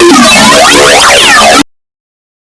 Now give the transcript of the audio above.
you